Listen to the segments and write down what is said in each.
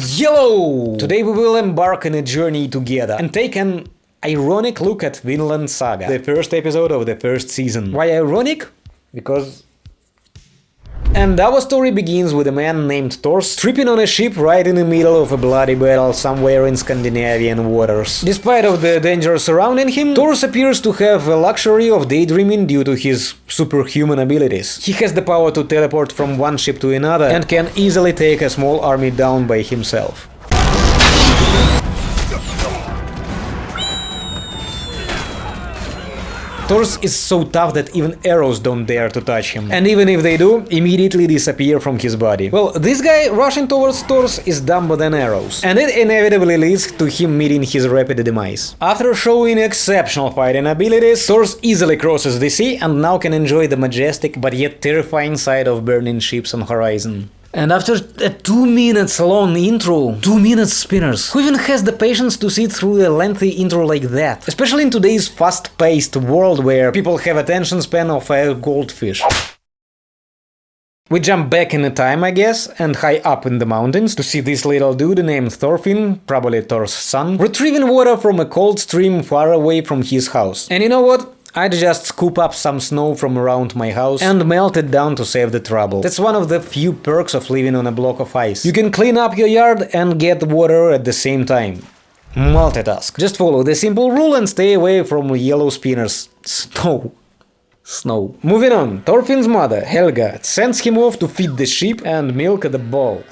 Hello! Today we will embark on a journey together and take an ironic look at Vinland Saga, the first episode of the first season. Why ironic? Because and our story begins with a man named Thors tripping on a ship right in the middle of a bloody battle somewhere in Scandinavian waters. Despite of the danger surrounding him, Thors appears to have a luxury of daydreaming due to his superhuman abilities. He has the power to teleport from one ship to another and can easily take a small army down by himself. Thors is so tough that even arrows don't dare to touch him. And even if they do, immediately disappear from his body. Well, this guy rushing towards Thors is dumber than arrows. And it inevitably leads to him meeting his rapid demise. After showing exceptional fighting abilities, Thors easily crosses the sea and now can enjoy the majestic but yet terrifying sight of burning ships on horizon. And after a two minutes long intro, two minutes spinners, who even has the patience to sit through a lengthy intro like that? Especially in today's fast-paced world where people have attention span of a goldfish. We jump back in time, I guess, and high up in the mountains to see this little dude named Thorfinn, probably Thor's son, retrieving water from a cold stream far away from his house. And you know what? I'd just scoop up some snow from around my house and melt it down to save the trouble. That's one of the few perks of living on a block of ice. You can clean up your yard and get water at the same time. Multitask. Just follow the simple rule and stay away from yellow spinners. Snow. Snow. Moving on, Thorfinn's mother, Helga, sends him off to feed the sheep and milk the bull.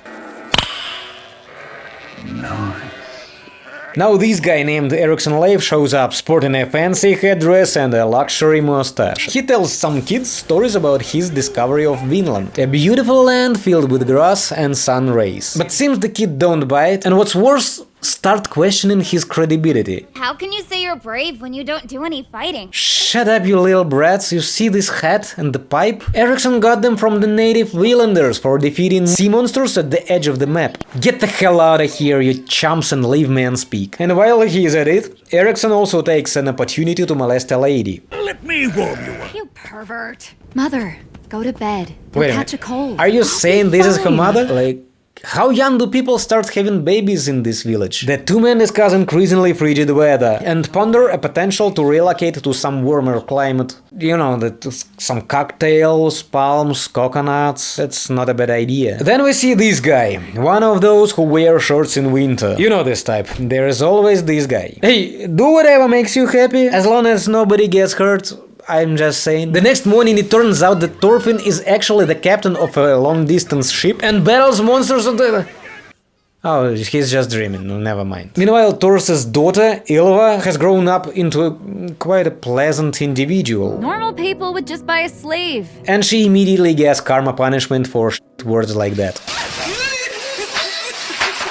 Now this guy named Eriksson Leif shows up sporting a fancy headdress and a luxury mustache. He tells some kids stories about his discovery of Vinland, a beautiful land filled with grass and sun rays. But seems the kid don't buy it, and what's worse, start questioning his credibility. How can you say you're brave when you don't do any fighting? Shut up, you little brats, you see this hat and the pipe? Eriksson got them from the native Vinlanders for defeating sea monsters at the edge of the map. Get the hell out of here, you chumps, and leave man speak. And while he is at it, Eriksson also takes an opportunity to molest a lady. Let me warm you up. You pervert. Mother, go to bed. You'll Wait catch a, a cold. Are you I'll saying this is her mother? Like, how young do people start having babies in this village? The two men discuss increasingly frigid weather and ponder a potential to relocate to some warmer climate. You know, that some cocktails, palms, coconuts, that's not a bad idea. Then we see this guy, one of those who wear shorts in winter. You know this type, there is always this guy. Hey, do whatever makes you happy, as long as nobody gets hurt, I'm just saying. The next morning it turns out that Thorfinn is actually the captain of a long-distance ship and battles monsters on the... Oh, he's just dreaming, never mind. Meanwhile, Thor's daughter, Ylva, has grown up into a, quite a pleasant individual. Normal people would just buy a slave. And she immediately gets karma punishment for words like that.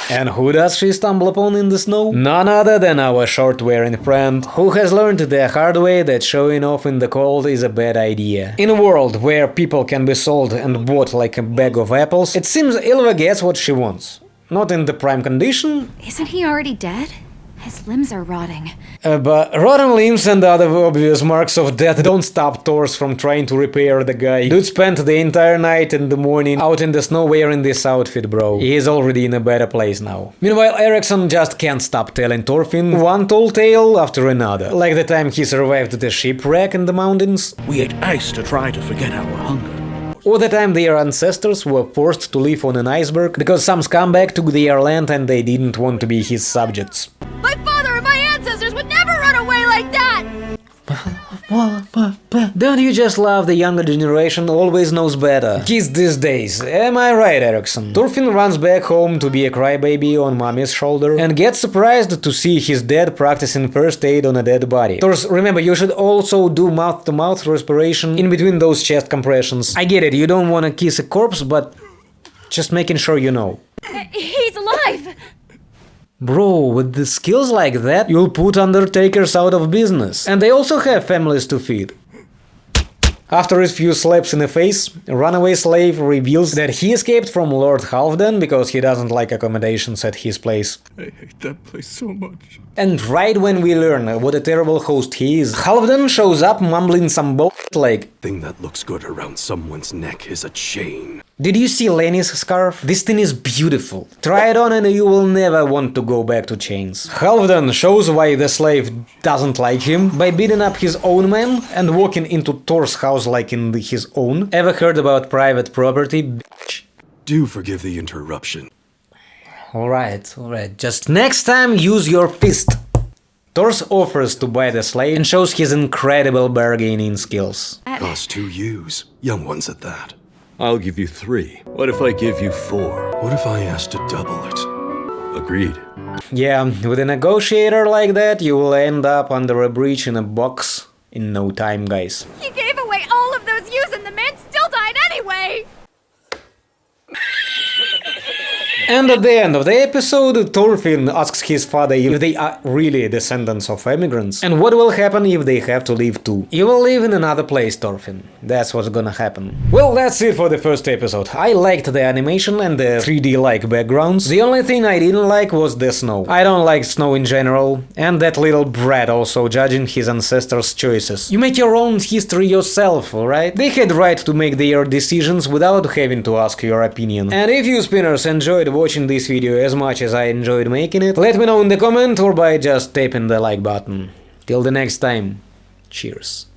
And who does she stumble upon in the snow? None other than our short-wearing friend, who has learned the hard way that showing off in the cold is a bad idea. In a world where people can be sold and bought like a bag of apples, it seems Ylva gets what she wants. Not in the prime condition. Isn't he already dead? His limbs are rotting. Uh, but rotten limbs and other obvious marks of death don't stop Thors from trying to repair the guy. Dude spent the entire night and the morning out in the snow wearing this outfit, bro. He is already in a better place now. Meanwhile, Eriksson just can't stop telling Thorfinn one tall tale after another. Like the time he survived the shipwreck in the mountains. We ate ice to try to forget our hunger. Or the time their ancestors were forced to live on an iceberg because some scumbag took their land and they didn't want to be his subjects. Don't you just love the younger generation always knows better? Kids these days, am I right, Eriksson? Thorfinn runs back home to be a crybaby on mommy's shoulder and gets surprised to see his dad practicing first aid on a dead body. Thors, remember, you should also do mouth-to-mouth -mouth respiration in between those chest compressions. I get it, you don't want to kiss a corpse, but just making sure you know. He's alive! Bro, with the skills like that, you'll put Undertakers out of business. And they also have families to feed. After a few slaps in the face, runaway slave reveals that he escaped from Lord Halfdan because he doesn't like accommodations at his place. I hate that place so much. And right when we learn what a terrible host he is, Halfdan shows up mumbling some bullshit like Thing that looks good around someone's neck is a chain. Did you see Lenny's scarf? This thing is beautiful. Try it on and you will never want to go back to chains. Halfdan shows why the slave doesn't like him by beating up his own man and walking into Thor's house like in his own. Ever heard about private property? Bitch. Do forgive the interruption. Alright, alright, just next time use your fist. Thors offers to buy the slave and shows his incredible bargaining skills. Cost two ewes. Young ones at that. I'll give you three. What if I give you four? What if I asked to double it? Agreed. Yeah, with a negotiator like that, you will end up under a breach in a box in no time, guys. He gave away all of those ewes and the man still died anyway! And at the end of the episode, Thorfinn asks his father if they are really descendants of immigrants, and what will happen if they have to leave too. You will live in another place, Thorfinn. That's what's gonna happen. Well, that's it for the first episode. I liked the animation and the 3D-like backgrounds. The only thing I didn't like was the snow. I don't like snow in general, and that little brat also judging his ancestors' choices. You make your own history yourself, alright? They had right to make their decisions without having to ask your opinion. And if you spinners enjoyed watching this video as much as I enjoyed making it, let me know in the comment or by just tapping the like button. Till the next time, cheers.